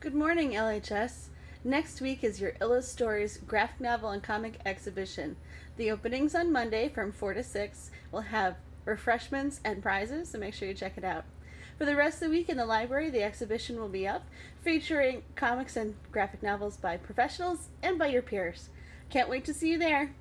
Good morning, LHS. Next week is your Illa Stories graphic novel and comic exhibition. The openings on Monday from 4 to 6 will have refreshments and prizes, so make sure you check it out. For the rest of the week in the library, the exhibition will be up, featuring comics and graphic novels by professionals and by your peers. Can't wait to see you there.